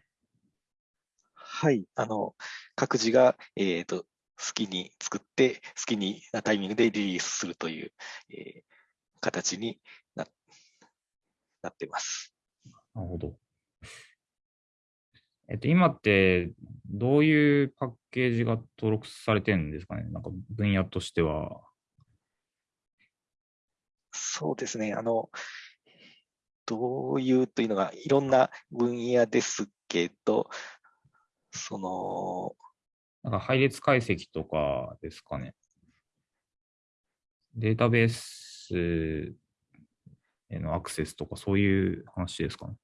はい、あの各自が、えーと、好きに作って、好きになタイミングでリリースするという、えー、形にななってます。なるほど。えっと、今ってどういうパッケージが登録されてるんですかね？なんか分野としては。そうですね。あの、どういうというのがいろんな分野ですけど、その、なんか配列解析とかですかね。データベースへのアクセスとかそういう話ですかね？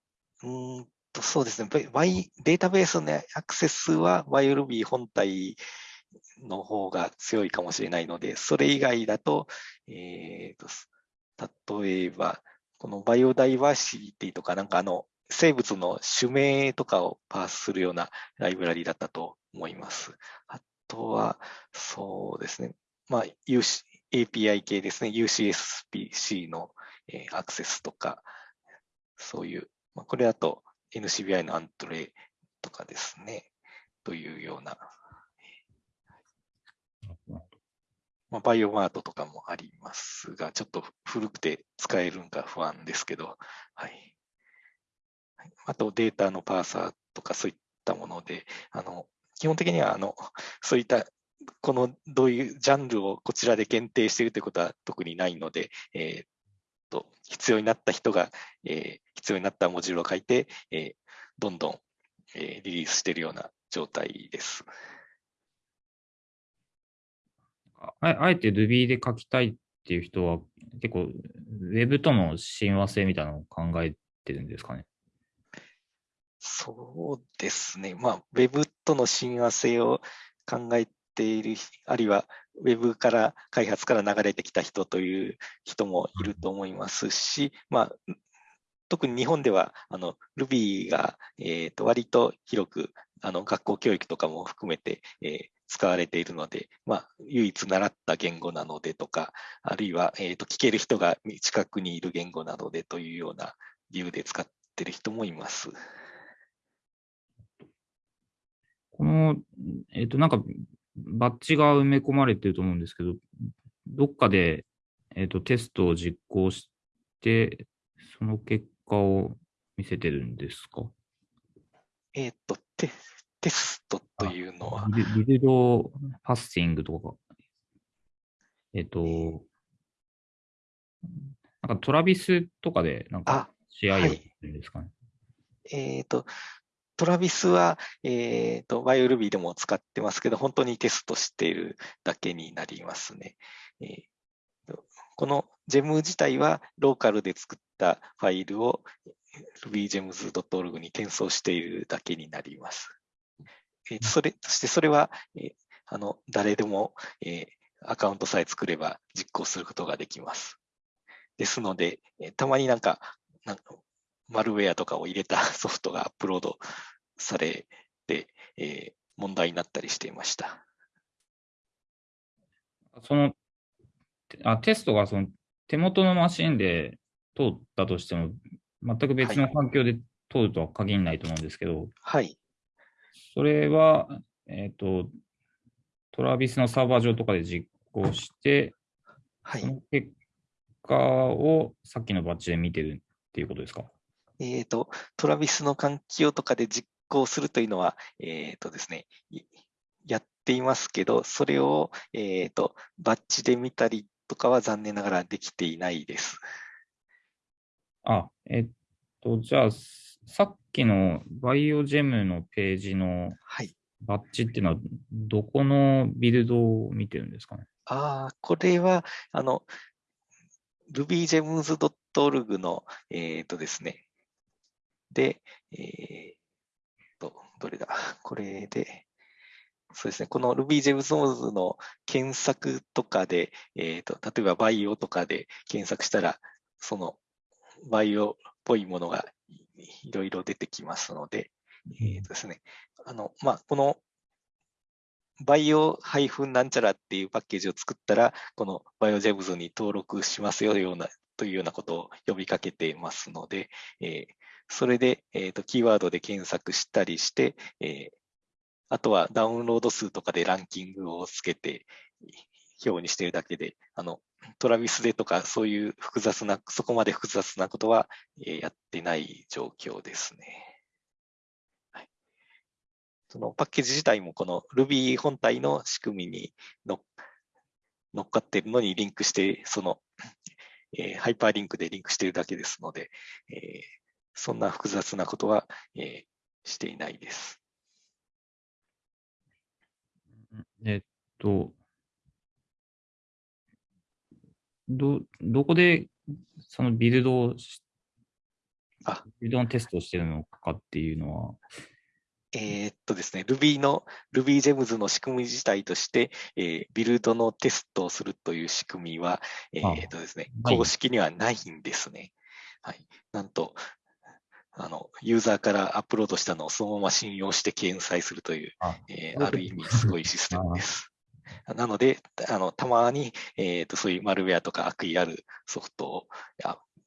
うんとそうですね。データベースのアクセスは YLB 本体の方が強いかもしれないので、それ以外だと、えーと例えば、このバイオダイバーシティとか、なんかあの、生物の種名とかをパースするようなライブラリだったと思います。あとは、そうですね。まあ、UC API 系ですね。UCSPC の、えー、アクセスとか、そういう、まあ、これだと NCBI のアントレとかですね。というようなまあ、バイオマートとかもありますが、ちょっと古くて使えるんか不安ですけど、はい。あとデータのパーサーとかそういったもので、あの基本的にはあのそういったこのどういうジャンルをこちらで限定しているということは特にないので、えー、と必要になった人が、えー、必要になったモジュールを書いて、えー、どんどん、えー、リリースしているような状態です。ああえて Ruby で書きたいっていう人は、結構 Web との親和性みたいなのを考えてるんですかね？そうですね。まあ、Web との親和性を考えている、あるいは Web から開発から流れてきた人という人もいると思いますし、まあ、特に日本ではあの Ruby が、えー、と割と広くあの学校教育とかも含めて、えー、使われているので、まあ、唯一習った言語なのでとか、あるいは、えーと、聞ける人が近くにいる言語なのでというような理由で使ってる人もいます。この、えっ、ー、と、なんか、バッジが埋め込まれてると思うんですけど、どっかで、えっ、ー、と、テストを実行して、その結果を見せてるんですか？えっ、ー、と、テテストというのは。ビルドパッシングとか。えっ、と、なんかトラビスとかで、なんか試合をやってるんですかね？はい、えっ、ー、と、 Travis は、えっ、ー、と、 BioRuby でも使ってますけど、本当にテストしているだけになりますね。えー、この gem 自体はローカルで作ったファイルを rubygems.org に転送しているだけになります。えー、それ、そしてそれは、えー、あの、誰でも、えー、アカウントさえ作れば実行することができます。ですので、えー、たまになんか、なんかマルウェアとかを入れた ソフトがアップロードされて、えー、問題になったりしていました。そのあテストがその手元のマシンで通ったとしても、全く別の環境で通るとは限らないと思うんですけど、はい。それは、えっ、ー、と、トラビスのサーバー上とかで実行して、はい、その結果をさっきのバッジで見てるっていうことですか？えっ、ー、と、トラビスの環境とかで実行するというのは、えっ、ー、とですね、やっていますけど、それを、えっ、ー、と、バッジで見たりとかは残念ながらできていないです。あ、えっと、じゃあ、さっきのバイオジェムのページのバッジっていうのは、どこのビルドを見てるんですかね？ああ、これは、あの、rubygems.org の、えっ、ー、とですね、で、えー、と、どれだ？これで、そうですね、この RubyGems の検索とかで、えーと、例えばバイオとかで検索したら、そのバイオっぽいものがいろいろ出てきますので、えーとですね、あのまあ、この bio ハイフンなんちゃらっていうパッケージを作ったら、この BioGems に登録しますよようなというようなことを呼びかけていますので、えー、それで、えーと、キーワードで検索したりして、えー、あとはダウンロード数とかでランキングをつけて表にしているだけで、あの、 Travis でとかそういう複雑な、そこまで複雑なことは、えー、やってない状況ですね。はい、そのパッケージ自体もこの Ruby 本体の仕組みに乗っかってるのにリンクして、その、えー、ハイパーリンクでリンクしてるだけですので、えーそんな複雑なことは、えー、していないです。えっと、ど、どこでそのビルドをあビルドのテストをしているのかっていうのは、えー、っとですね、Ruby の RubyGems の仕組み自体として、えー、ビルドのテストをするという仕組みは、えー、っとですね、公式にはないんですね。はい。なんと、あの、ユーザーからアップロードしたのをそのまま信用して掲載するという、あ,、えー、ある意味すごいシステムです。なので、あの、たまに、えっ、ー、と、そういうマルウェアとか悪意あるソフトを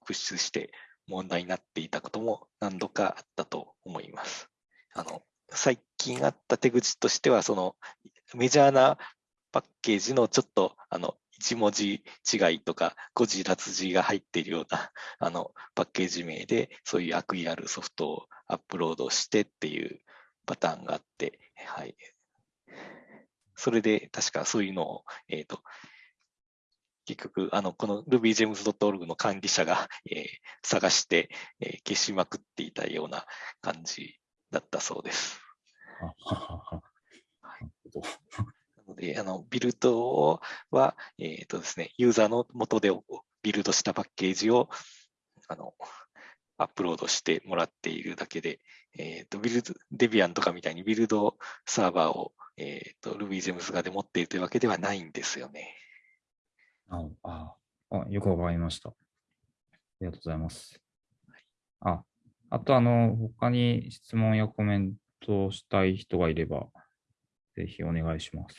プッシュして問題になっていたことも何度かあったと思います。あの、最近あった手口としては、そのメジャーなパッケージのちょっと、あの、1文字違いとか誤字脱字が入っているような あのパッケージ名でそういう悪意あるソフトをアップロードしてっていうパターンがあって、はい。それで確かそういうのを、えっ、ー、と、結局、あの、この rubygems.org の管理者が、えー、探して、えー、消しまくっていたような感じだったそうです。ので、あのビルドは、えーとですね、ユーザーの元でビルドしたパッケージをあのアップロードしてもらっているだけで、えーと、ビルド、デビアンとかみたいにビルドサーバーを、えーと、RubyGems がで持っているというわけではないんですよね。あああよくわかりました。ありがとうございます。あ、あとあの、他に質問やコメントしたい人がいれば、ぜひお願いします。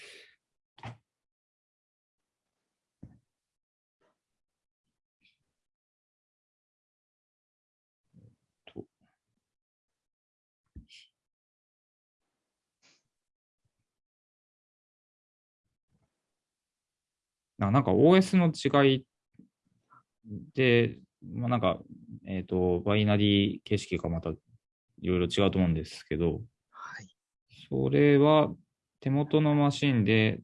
なんか OS の違いで、まあ、なんか、えっ、ー、と、バイナリー形式がまたいろいろ違うと思うんですけど、はい、それは手元のマシンで、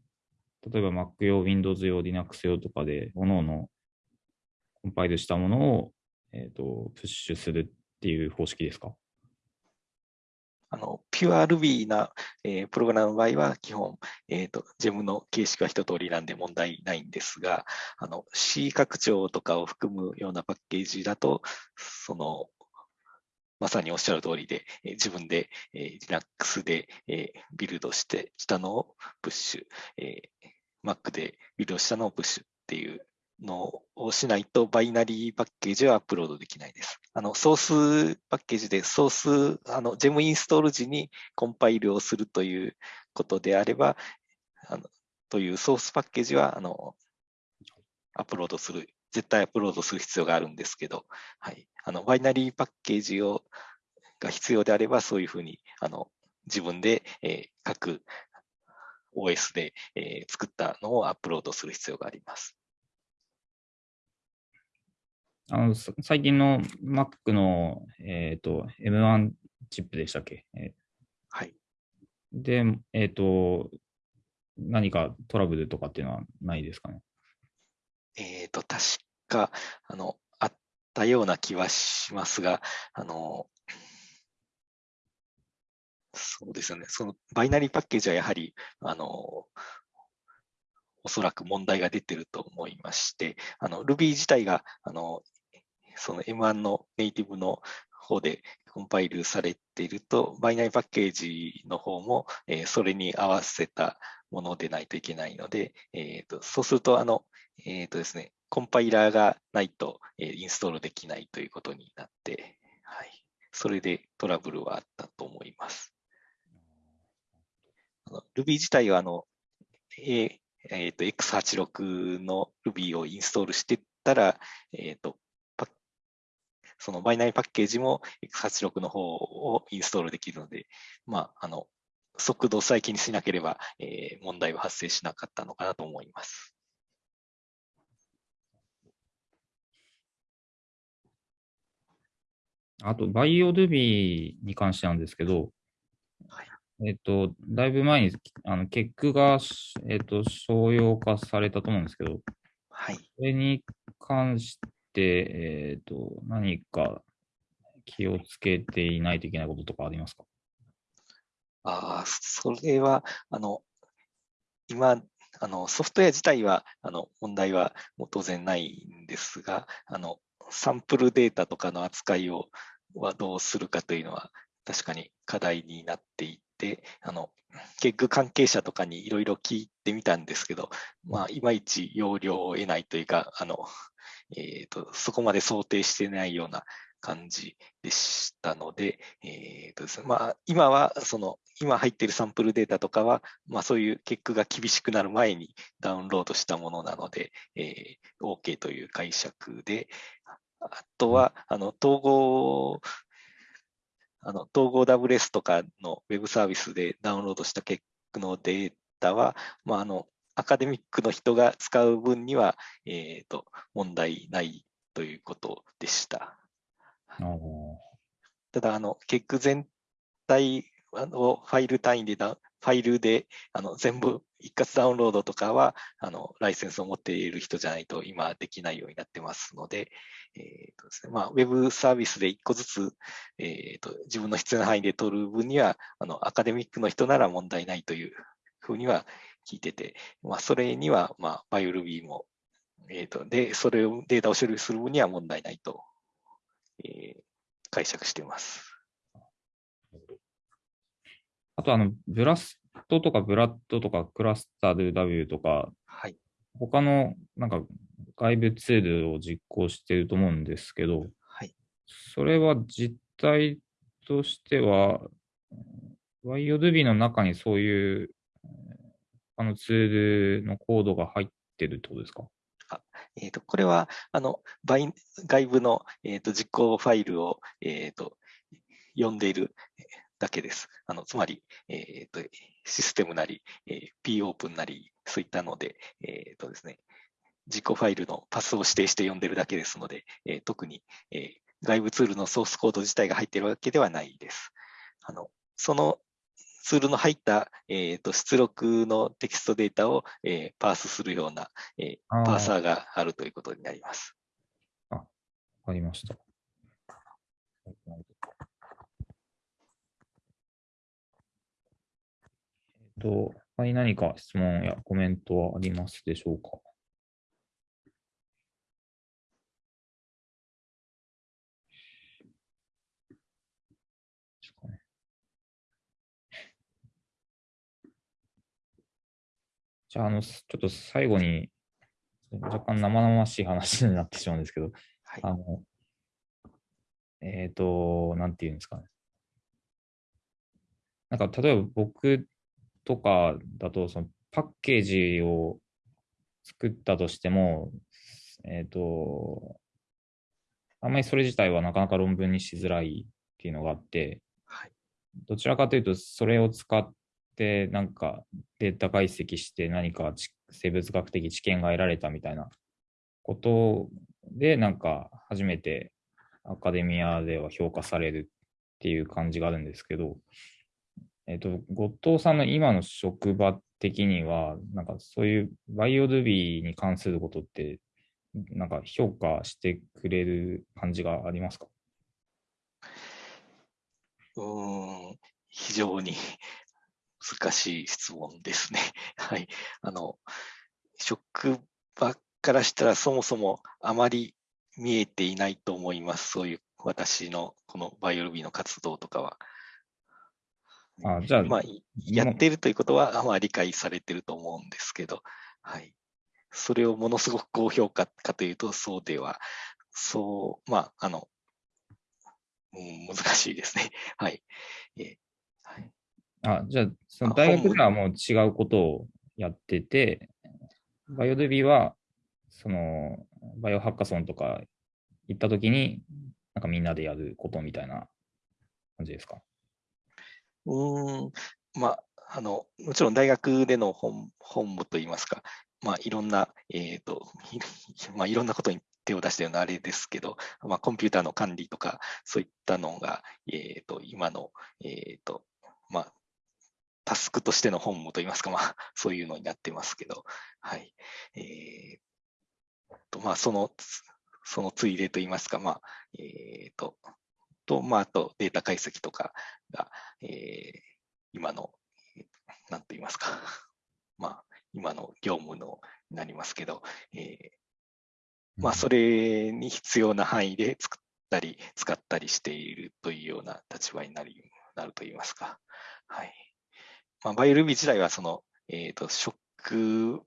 例えば Mac 用、Windows 用、Linux 用とかで、各々コンパイルしたものを、えっ、ー、と、プッシュするっていう方式ですか？あの、ピュア Ruby な、えー、プログラムの場合は、基本、えっ、ー、と、ジェムの形式は一通りなんで問題ないんですが、あの、C 拡張とかを含むようなパッケージだと、その、まさにおっしゃる通りで、え、自分で、えー、Linux で、え、ビルドしてしたのをプッシュ、えー、Mac でビルドしたのをプッシュっていうのをしないと、バイナリーパッケージはアップロードできないです。あの、ソースパッケージで、ソース、あの、ジェムインストール時にコンパイルをするということであれば、あのというソースパッケージは、あの、アップロードする、絶対アップロードする必要があるんですけど、はい。あの、バイナリーパッケージを、が必要であれば、そういうふうに、あの、自分で、えー、各 OS で、えー、作ったのをアップロードする必要があります。あの最近の Mac の、えーと、M1 チップでしたっけ、えー、はい。で、えっ、ー、と、何かトラブルとかっていうのはないですかね？えっ、ー、と、確か、あの、あったような気はしますが、あの、そうですよね。そのバイナリーパッケージはやはり、あの、おそらく問題が出てると思いまして、あの Ruby 自体があのその M1 のネイティブの方でコンパイルされていると、バイナリーパッケージの方も、えー、それに合わせたものでないといけないので、えーと、そうすると、あの、え、ー、とですね、コンパイラーがないと、えー、インストールできないということになって、はい、それでトラブルはあったと思います。Ruby 自体はあの、えーと、X86 の Ruby をインストールしていったら、えーとそのバイナリーパッケージも X86 の方をインストールできるので、まあ、あの、速度さえ気にしなければ、えー、問題は発生しなかったのかなと思います。あと、 BioRuby に関してなんですけど、はい、えっ、と、だいぶ前に、あの、 KEGG が、えっ、と、商用化されたと思うんですけど、はい。それに関して、えっ、ー、と、何か気をつけていないといけないこととかありますか？ああ、それは、あの、今、あの、ソフトウェア自体は、あの、問題は当然ないんですが、あの、サンプルデータとかの扱いを、はどうするかというのは、確かに課題になっていて、あの、結局関係者とかにいろいろ聞いてみたんですけど、まあ、いまいち要領を得ないというか、あの、えーと、そこまで想定してないような感じでしたので、えーとですねまあ、今はその今入っているサンプルデータとかは、まあ、そういう結果が厳しくなる前にダウンロードしたものなので、えー、OK という解釈で、あとは、あの統合あの統合 WS とかのウェブサービスでダウンロードした結果のデータは、まあ、あのアカデミックの人が使う分には、えーと、問題ないということでした。ただ、あの、結局全体をファイル単位でファイルであの全部一括ダウンロードとかはあのライセンスを持っている人じゃないと今できないようになってますので、えーとですねまあ、ウェブサービスで一個ずつ、えーと、自分の必要な範囲で取る分にはあのアカデミックの人なら問題ないというふうには聞いてて、まあ、それには、まあ、 BioRuby も、えっ、ー、と、で、それをデータを処理する分には問題ないと、えー、解釈しています。あと、あの、 BLAST とか BLAT とか ClustalW とか、はい、他のなんか外部ツールを実行していると思うんですけど、はい、それは実態としては、YODB の中にそういうあのツールのコードが入ってるってことですか？あえーと、これはあの外部の、えーと、実行ファイルを、えーと、読んでいるだけです。あのつまり、えー、とシステムなり、えー、popen なり、そういったので、えーとですね、実行ファイルのパスを指定して読んでるだけですので、えー、特に、えー、外部ツールのソースコード自体が入っているわけではないです。あのそのツールの入った、えーと、出力のテキストデータを、えー、パースするような、えー、パーサーがあるということになります。あ、わかりました。えっと、他に何か質問やコメントはありますでしょうか？じゃあ、あの、ちょっと最後に、若干生々しい話になってしまうんですけど、はい、あの、えっ、ー、と、なんていうんですかね。なんか、例えば僕とかだと、そのパッケージを作ったとしても、えっ、ー、と、あんまりそれ自体はなかなか論文にしづらいっていうのがあって、はい、どちらかというと、それを使っ、なんかデータ解析して何か生物学的知見が得られたみたいなことで、なんか初めてアカデミアでは評価されるっていう感じがあるんですけど、えっ、と、後藤さんの今の職場的には、なんかそういう BioRuby に関することって、なんか評価してくれる感じがありますか？うん、非常に。難しい質問ですね。はい。あの、職場からしたらそもそもあまり見えていないと思います。そういう私のこの BioRuby の活動とかは。あじゃあ、まあ、やっているということは、まあ、理解されていると思うんですけど、はい。それをものすごく高評価かというと、そうでは、そう、まあ、あの、うん、難しいですね。はい。えーあ、じゃあ、その大学ではもう違うことをやってて、バイオデビは、その、バイオハッカソンとか行ったときに、なんかみんなでやることみたいな感じですか？うん、まあ、あの、もちろん大学での本本部といいますか、まあ、いろんな、えっ、ー、と、まあ、いろんなことに手を出したようなあれですけど、まあ、コンピューターの管理とか、そういったのが、えっ、ー、と、今の、えっ、ー、と、まあ、タスクとしての本務といいますか、まあ、そういうのになってますけど、はい。えー、と、まあ、その、そのついでといいますか、まあ、えー、と、と、まあ、あとデータ解析とかが、えー、今の、なんと言いますか、まあ、今の業務のになりますけど、えー、まあ、それに必要な範囲で作ったり、使ったりしているというような立場になりなると言いますか。はい。まあ、バイルビー自体はその、えっ、ー、と、職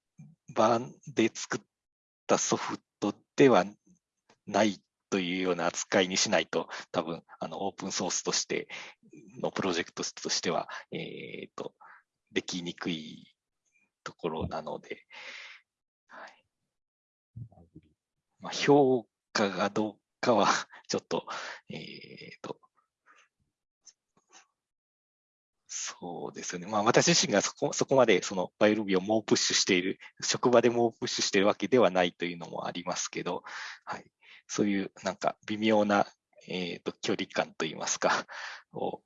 場で作ったソフトではないというような扱いにしないと、多分、あの、オープンソースとしてのプロジェクトとしては、えっ、ー、と、できにくいところなので、はい。まあ、評価がどうかは、ちょっと、えっ、ー、と、そうですよね。まあ私自身がそこそこまでその BioRuby を猛プッシュしている、職場で猛プッシュしているわけではないというのもありますけど、はい、そういうなんか微妙な、えーと、距離感といいますか、を、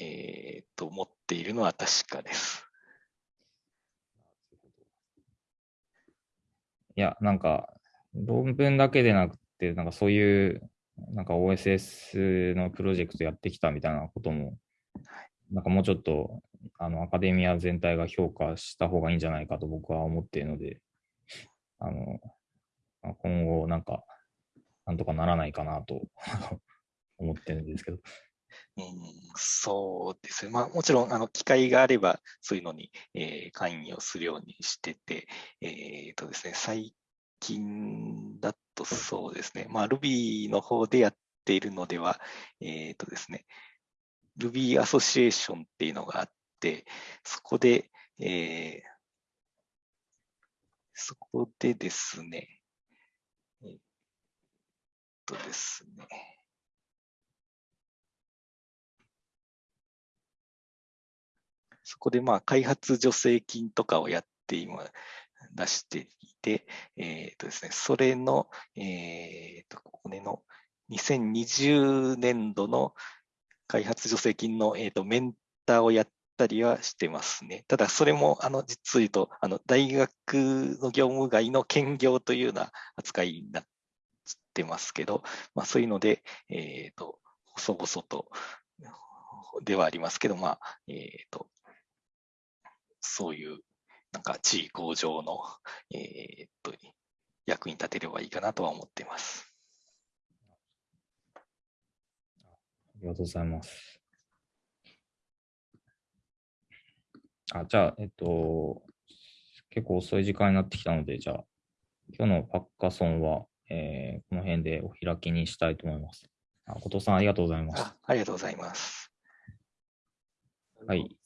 えーと、持っているのは確かです。いや、なんか論文だけでなくて、なんかそういうなんか OSS のプロジェクトやってきたみたいなこともなんかもうちょっとあのアカデミア全体が評価した方がいいんじゃないかと僕は思っているので、あの今後なんかなんとかならないかなと 思ってるんですけど。うん、そうですね。まあもちろんあの機会があればそういうのに、えー、関与するようにしてて、えー、とですね、最近だとそうですね、まあ Ruby の方でやっているのでは、えー、とですね、Ruby アソシエーションっていうのがあって、そこで、えー、そこでですね、えっとですね、そこでまあ開発助成金とかをやって今出していて、えっ、とですね、それの、えっ、と、ここの2020年度の開発助成金の、えーと、メンターをやったりはしてますね。ただ、それも、あの、実を言うと、あの、大学の業務外の兼業というような扱いになってますけど、まあ、そういうので、えっ、ー、と、細々とではありますけど、まあ、えっ、ー、と、そういうなんか地位向上の、えー、と役に立てればいいかなとは思っています。りがとうございます。あ、じゃあ、えっと、結構遅い時間になってきたので、じゃあ、今日のパッカソンは、えー、この辺でお開きにしたいと思います。あ後藤さん、ありがとうございます。あありがとうございます。はい。